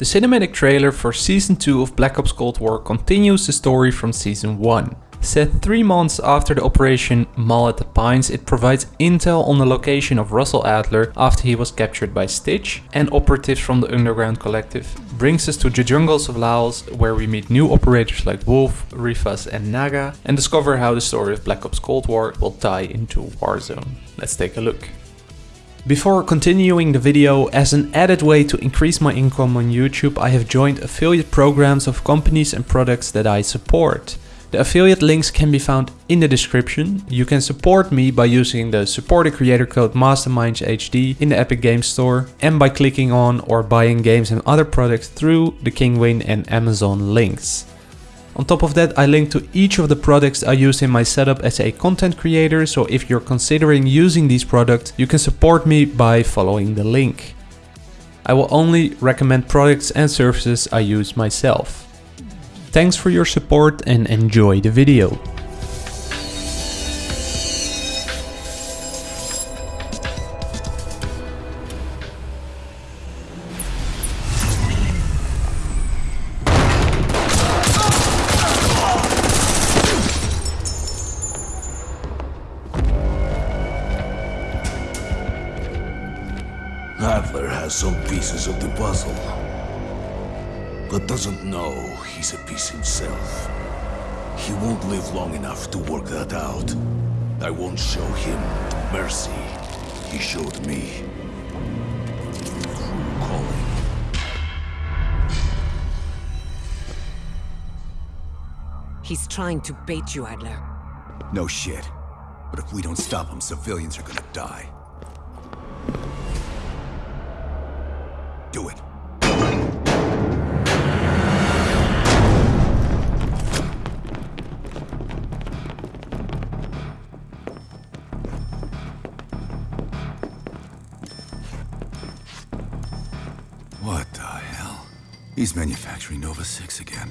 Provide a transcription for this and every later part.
The cinematic trailer for Season 2 of Black Ops Cold War continues the story from Season 1. Set 3 months after the Operation Mall at the Pines, it provides intel on the location of Russell Adler after he was captured by Stitch and operatives from the Underground Collective. Brings us to the jungles of Laos where we meet new operators like Wolf, Rivas and Naga and discover how the story of Black Ops Cold War will tie into Warzone. Let's take a look. Before continuing the video, as an added way to increase my income on YouTube, I have joined affiliate programs of companies and products that I support. The affiliate links can be found in the description. You can support me by using the supporter creator code MastermindsHD in the Epic Games Store and by clicking on or buying games and other products through the Kinguin and Amazon links. On top of that, I link to each of the products I use in my setup as a content creator, so if you're considering using these products, you can support me by following the link. I will only recommend products and services I use myself. Thanks for your support and enjoy the video. Pieces of the puzzle, but doesn't know he's a piece himself. He won't live long enough to work that out. I won't show him the mercy he showed me. True calling. He's trying to bait you, Adler. No shit. But if we don't stop him, civilians are gonna die. Do it. What the hell? He's manufacturing Nova 6 again.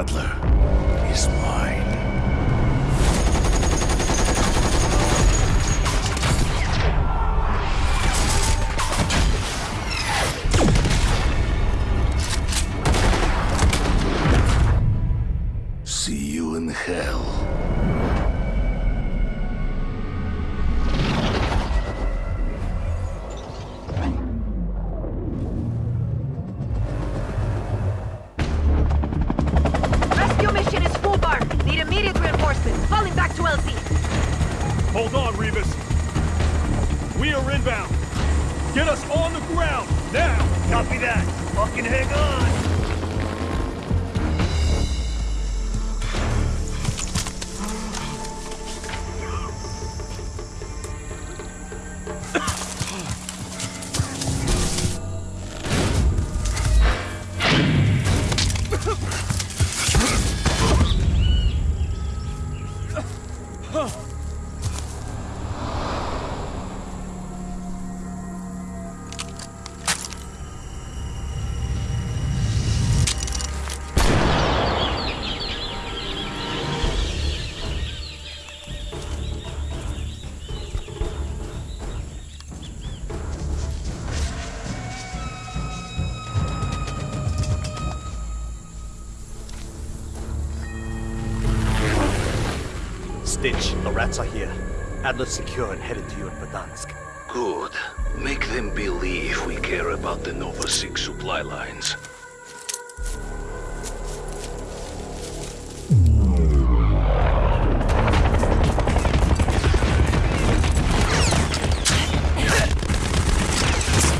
Adler is mine. We are inbound. Get us on the ground, now! Copy that. Fucking hang on! Stitch, the rats are here. Adler's secure and headed to you in Verdansk. Good. Make them believe we care about the Nova 6 supply lines.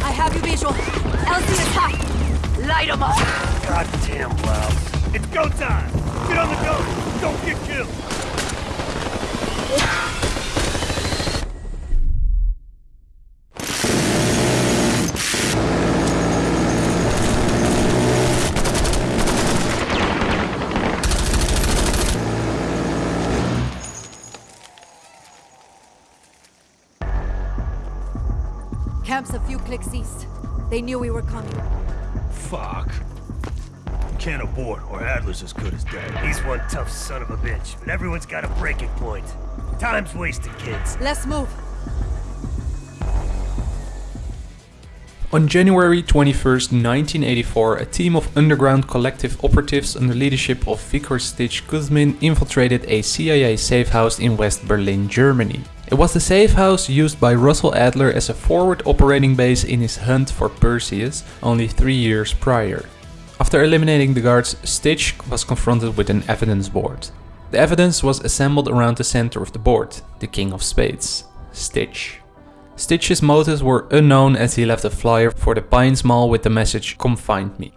I have you visual. LZ is high. Light 'em up. Goddamn loud. It's go time! Get on the go! Don't get killed! They knew we were coming. Fuck. can't abort, or Adler's as good as dead. He's one tough son of a bitch, but everyone's got a breaking point. Time's wasted, kids. Let's move. On January 21st, 1984, a team of underground collective operatives under leadership of Viktor Stitch Kuzmin infiltrated a CIA safe house in West Berlin, Germany. It was the safe house used by Russell Adler as a forward operating base in his hunt for Perseus only three years prior. After eliminating the guards, Stitch was confronted with an evidence board. The evidence was assembled around the center of the board, the King of Spades, Stitch. Stitch's motives were unknown as he left a flyer for the Pines Mall with the message Come find me.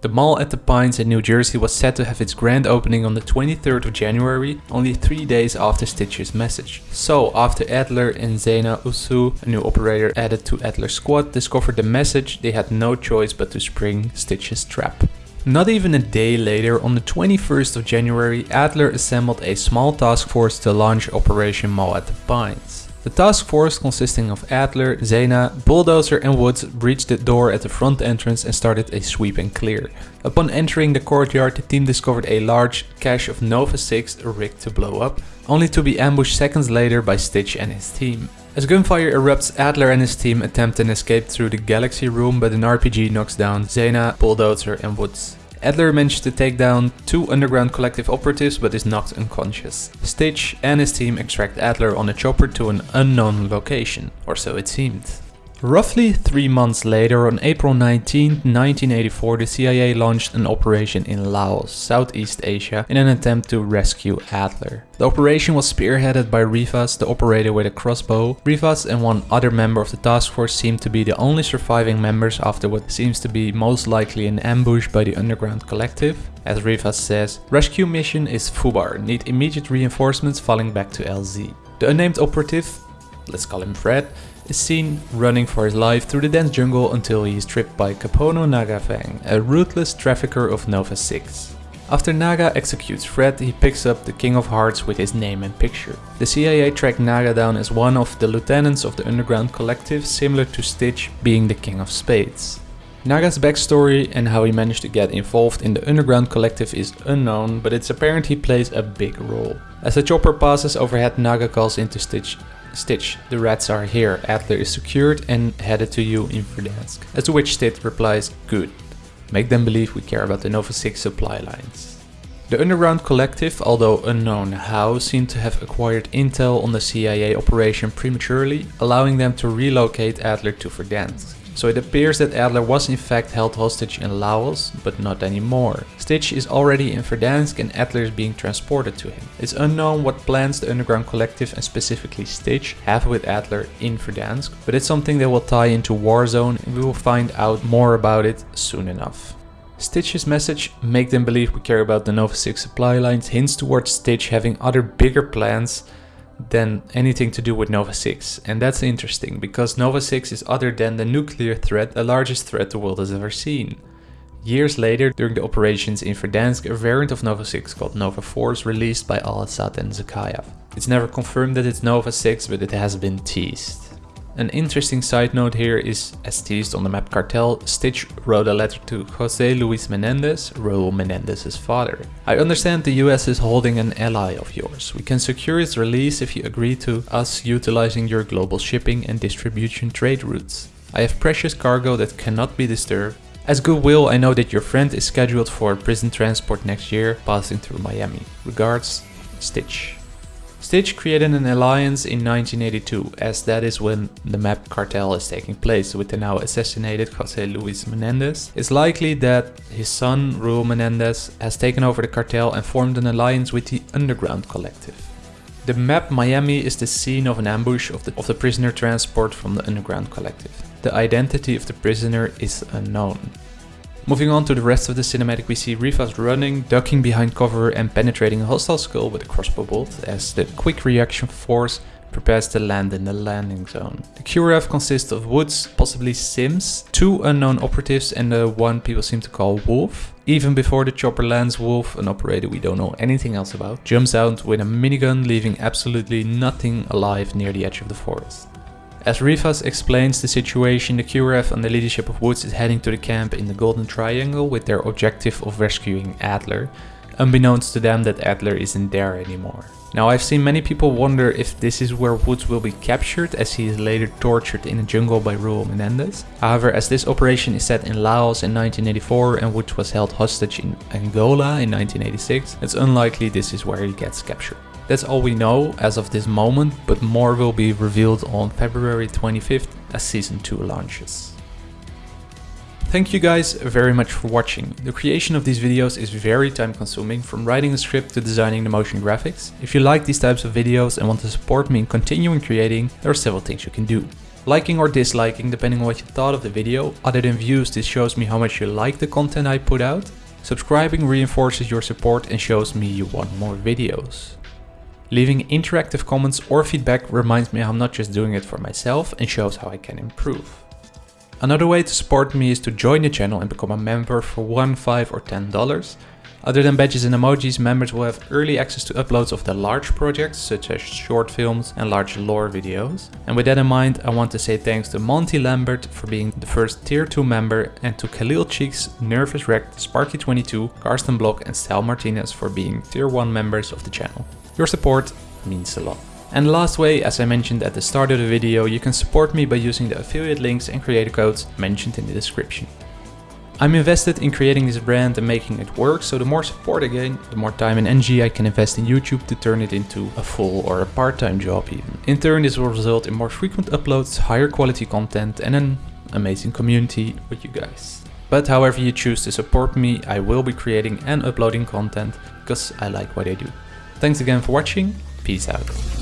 The mall at the Pines in New Jersey was set to have its grand opening on the 23rd of January, only three days after Stitch's message. So after Adler and Zena Usu, a new operator added to Adler's squad, discovered the message, they had no choice but to spring Stitch's trap. Not even a day later, on the 21st of January, Adler assembled a small task force to launch Operation Mall at the Pines. The task force consisting of Adler, Zena, Bulldozer and Woods breached the door at the front entrance and started a sweep and clear. Upon entering the courtyard the team discovered a large cache of Nova 6 rigged to blow up, only to be ambushed seconds later by Stitch and his team. As gunfire erupts, Adler and his team attempt an escape through the Galaxy room but an RPG knocks down Zena, Bulldozer and Woods. Adler managed to take down two underground collective operatives but is knocked unconscious. Stitch and his team extract Adler on a chopper to an unknown location, or so it seemed. Roughly three months later, on April 19, 1984, the CIA launched an operation in Laos, Southeast Asia, in an attempt to rescue Adler. The operation was spearheaded by Rivas, the operator with a crossbow. Rivas and one other member of the task force seemed to be the only surviving members after what seems to be most likely an ambush by the underground collective. As Rivas says, rescue mission is FUBAR, need immediate reinforcements falling back to LZ. The unnamed operative, let's call him Fred, is seen running for his life through the dense jungle until he is tripped by Kapono Nagafang, a ruthless trafficker of Nova 6. After Naga executes Fred, he picks up the King of Hearts with his name and picture. The CIA tracked Naga down as one of the lieutenants of the underground collective, similar to Stitch being the King of Spades. Naga's backstory and how he managed to get involved in the underground collective is unknown, but it's apparent he plays a big role. As the chopper passes overhead, Naga calls into Stitch Stitch, the rats are here, Adler is secured and headed to you in Verdansk. As to which Stitch replies, good. Make them believe we care about the Nova 6 supply lines. The underground collective, although unknown how, seem to have acquired intel on the CIA operation prematurely, allowing them to relocate Adler to Verdansk. So it appears that Adler was in fact held hostage in Laos, but not anymore. Stitch is already in Verdansk and Adler is being transported to him. It's unknown what plans the Underground Collective and specifically Stitch have with Adler in Verdansk, but it's something that will tie into Warzone and we will find out more about it soon enough. Stitch's message, make them believe we care about the Nova 6 supply lines, hints towards Stitch having other bigger plans than anything to do with Nova 6. And that's interesting, because Nova 6 is other than the nuclear threat, the largest threat the world has ever seen. Years later, during the operations in Verdansk, a variant of Nova 6 called Nova 4 is released by Al-Assad and Zakhaev. It's never confirmed that it's Nova 6, but it has been teased. An interesting side note here is, as teased on the map cartel, Stitch wrote a letter to Jose Luis Menendez, Raul Menendez's father. I understand the US is holding an ally of yours. We can secure its release if you agree to us utilizing your global shipping and distribution trade routes. I have precious cargo that cannot be disturbed. As goodwill, I know that your friend is scheduled for prison transport next year, passing through Miami. Regards, Stitch. Stitch created an alliance in 1982, as that is when the map cartel is taking place with the now assassinated Jose Luis Menendez. It's likely that his son, Raul Menendez, has taken over the cartel and formed an alliance with the Underground Collective. The map Miami is the scene of an ambush of the, of the prisoner transport from the Underground Collective. The identity of the prisoner is unknown. Moving on to the rest of the cinematic we see Rivas running, ducking behind cover and penetrating a hostile skull with a crossbow bolt as the quick reaction force prepares to land in the landing zone. The QRF consists of Woods, possibly Sims, two unknown operatives and the one people seem to call Wolf. Even before the chopper lands, Wolf, an operator we don't know anything else about, jumps out with a minigun leaving absolutely nothing alive near the edge of the forest. As Rivas explains the situation, the QRF and the leadership of Woods is heading to the camp in the Golden Triangle with their objective of rescuing Adler, unbeknownst to them that Adler isn't there anymore. Now I've seen many people wonder if this is where Woods will be captured as he is later tortured in a jungle by Raul Menendez. However, as this operation is set in Laos in 1984 and Woods was held hostage in Angola in 1986, it's unlikely this is where he gets captured. That's all we know as of this moment, but more will be revealed on February 25th as Season 2 launches. Thank you guys very much for watching. The creation of these videos is very time consuming, from writing a script to designing the motion graphics. If you like these types of videos and want to support me in continuing creating, there are several things you can do. Liking or disliking depending on what you thought of the video, other than views this shows me how much you like the content I put out. Subscribing reinforces your support and shows me you want more videos. Leaving interactive comments or feedback reminds me I'm not just doing it for myself and shows how I can improve. Another way to support me is to join the channel and become a member for 1, 5 or 10 dollars. Other than badges and emojis, members will have early access to uploads of the large projects such as short films and large lore videos. And with that in mind, I want to say thanks to Monty Lambert for being the first tier 2 member and to Khalil Cheeks, Nervous Wrecked, Sparky22, Karsten Block and Sal Martinez for being tier 1 members of the channel. Your support means a lot. And last way, as I mentioned at the start of the video, you can support me by using the affiliate links and creator codes mentioned in the description. I'm invested in creating this brand and making it work, so the more support I gain, the more time and energy I can invest in YouTube to turn it into a full or a part-time job even. In turn this will result in more frequent uploads, higher quality content and an amazing community with you guys. But however you choose to support me, I will be creating and uploading content because I like what I do. Thanks again for watching, peace out.